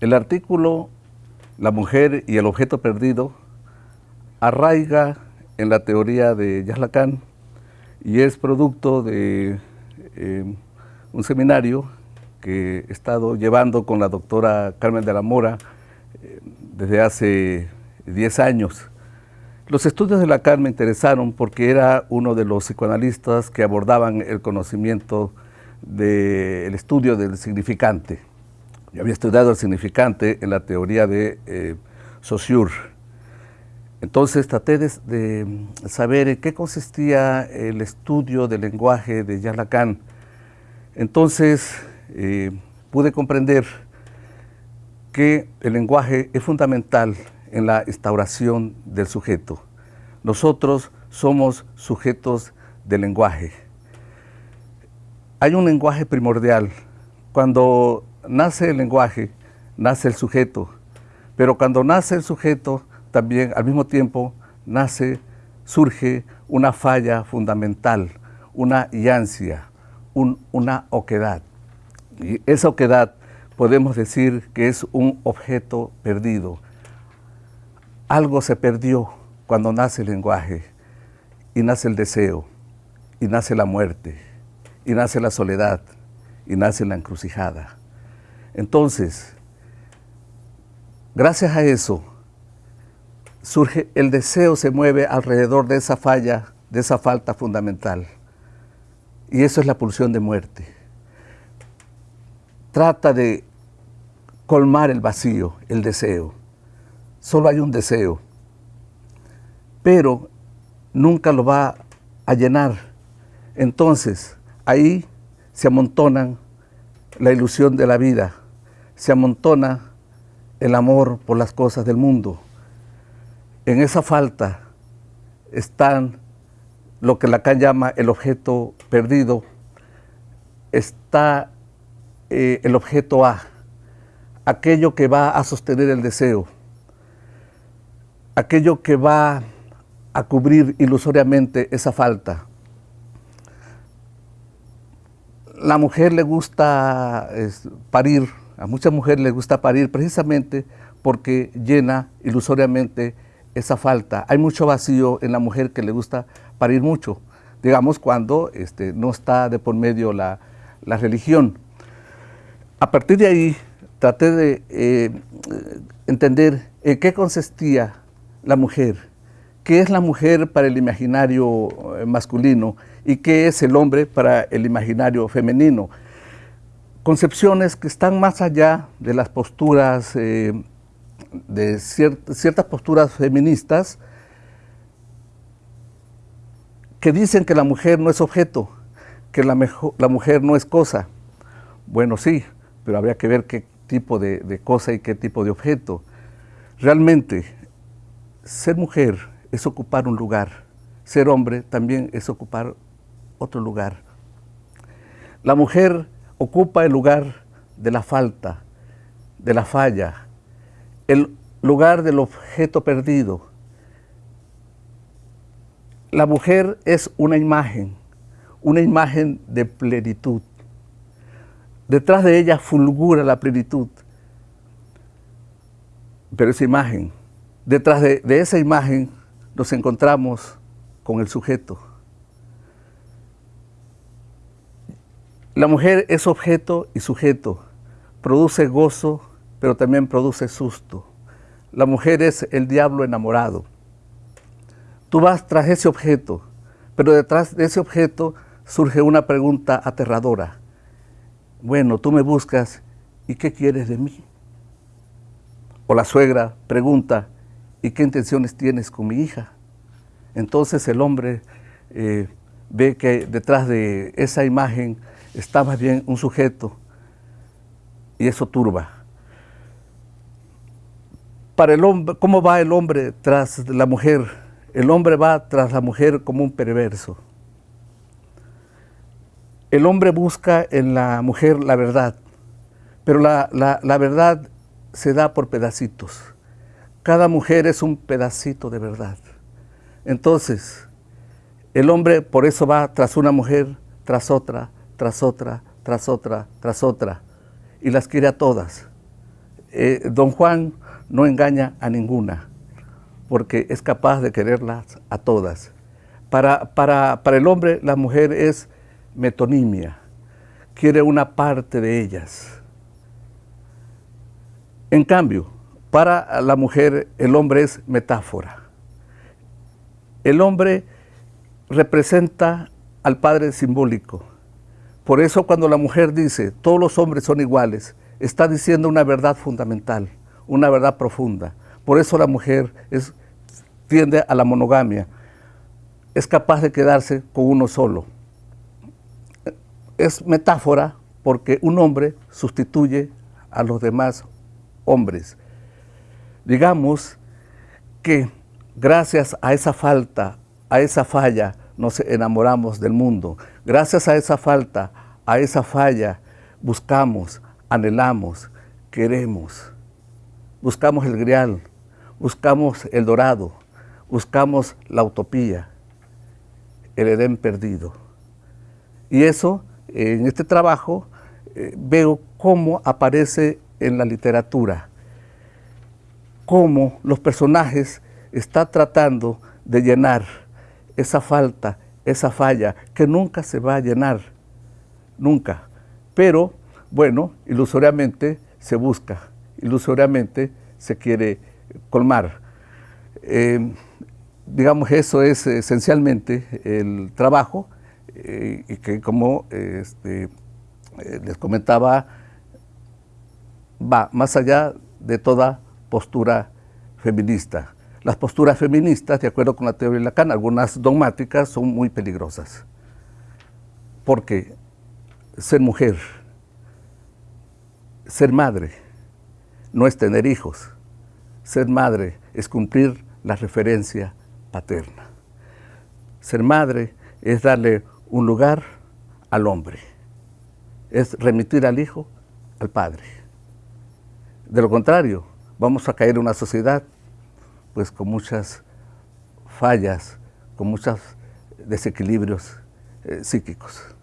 El artículo La mujer y el objeto perdido arraiga en la teoría de Yaslacan y es producto de eh, un seminario que he estado llevando con la doctora Carmen de la Mora eh, desde hace 10 años. Los estudios de Lacan me interesaron porque era uno de los psicoanalistas que abordaban el conocimiento del estudio del significante. Yo había estudiado el significante en la teoría de eh, Saussure. Entonces traté de, saber en qué consistía el estudio del lenguaje de Jean Lacan. Entonces eh, pude comprender que el lenguaje es fundamental en la instauración del sujeto. Nosotros somos sujetos del lenguaje. Hay un lenguaje primordial. Cuando nace el lenguaje, nace el sujeto. Pero cuando nace el sujeto, también al mismo tiempo nace, surge una falla fundamental, una yancia, una oquedad. Y esa oquedad podemos decir que es un objeto perdido. Algo se perdió cuando nace el lenguaje, y nace el deseo, y nace la muerte, y nace la soledad, y nace la encrucijada. Entonces, gracias a eso, surge el deseo, se mueve alrededor de esa falla, de esa falta fundamental. Y eso es la pulsión de muerte. Trata de colmar el vacío, el deseo. Solo hay un deseo, pero nunca lo va a llenar. Entonces, ahí se amontonan la ilusión de la vida, se amontona el amor por las cosas del mundo. En esa falta están lo que Lacan llama el objeto perdido, está eh, el objeto A, aquello que va a sostener el deseo, aquello que va a cubrir ilusoriamente esa falta. La mujer le gusta parir, a muchas mujeres les gusta parir precisamente porque llena ilusoriamente esa falta. Hay mucho vacío en la mujer que le gusta parir mucho, digamos cuando este, no está de por medio la, religión. A partir de ahí traté de eh, entender en qué consistía la mujer, qué es la mujer para el imaginario eh, masculino y qué es el hombre para el imaginario femenino. Concepciones que están más allá de las posturas, eh, de ciertas posturas feministas, que dicen que la mujer no es objeto, que la, mujer no es cosa. Bueno, sí, pero habría que ver qué tipo de, de cosa y qué tipo de objeto. Realmente, ser mujer es ocupar un lugar, ser hombre también es ocupar otro lugar. La mujer ocupa el lugar de la falta, de la falla, el lugar del objeto perdido. La mujer es una imagen, una imagen de plenitud. Detrás de ella fulgura la plenitud. Pero esa imagen, detrás de, de esa imagen nos encontramos con el sujeto. La mujer es objeto y sujeto, produce gozo, pero también produce susto. La mujer es el diablo enamorado. Tú vas tras ese objeto, pero detrás de ese objeto surge una pregunta aterradora. Bueno, tú me buscas, ¿y qué quieres de mí? O la suegra pregunta, ¿y qué intenciones tienes con mi hija? Entonces el hombre eh, ve que detrás de esa imagen está más bien un sujeto y eso turba. Para el hombre, ¿cómo va el hombre tras la mujer? El hombre va tras la mujer como un perverso. El hombre busca en la mujer la verdad, pero la, la verdad se da por pedacitos. Cada mujer es un pedacito de verdad. Entonces, el hombre por eso va tras una mujer, tras otra, tras otra, tras otra, tras otra, y las quiere a todas. eh, don Juan no engaña a ninguna, porque es capaz de quererlas a todas. Para, para, para el hombre la mujer es metonimia, quiere una parte de ellas. En cambio, para la mujer el hombre es metáfora. El hombre representa al padre simbólico. Por eso cuando la mujer dice, todos los hombres son iguales, está diciendo una verdad fundamental, una verdad profunda. Por eso la mujer tiende a la monogamia, es capaz de quedarse con uno solo. Es metáfora porque un hombre sustituye a los demás hombres. Digamos que gracias a esa falta, a esa falla, nos enamoramos del mundo. Gracias a esa falta, a esa falla, buscamos, anhelamos, queremos. Buscamos el grial, buscamos el dorado, buscamos la utopía, el Edén perdido. Y eso, en este trabajo, eh, veo cómo aparece en la literatura, cómo los personajes están tratando de llenar esa falta, esa falla, que nunca se va a llenar, nunca. Pero, bueno, ilusoriamente se busca, ilusoriamente se quiere colmar. Eh, digamos, eso es esencialmente el trabajo, eh, y que como este, eh, les comentaba, va más allá de toda postura feminista. Las posturas feministas, de acuerdo con la teoría de Lacan, algunas dogmáticas, son muy peligrosas. Porque ser mujer, ser madre, no es tener hijos. Ser madre es cumplir la referencia paterna. Ser madre es darle un lugar al hombre. Es remitir al hijo al padre. De lo contrario, vamos a caer en una sociedad pues con muchas fallas, con muchos desequilibrios eh, psíquicos.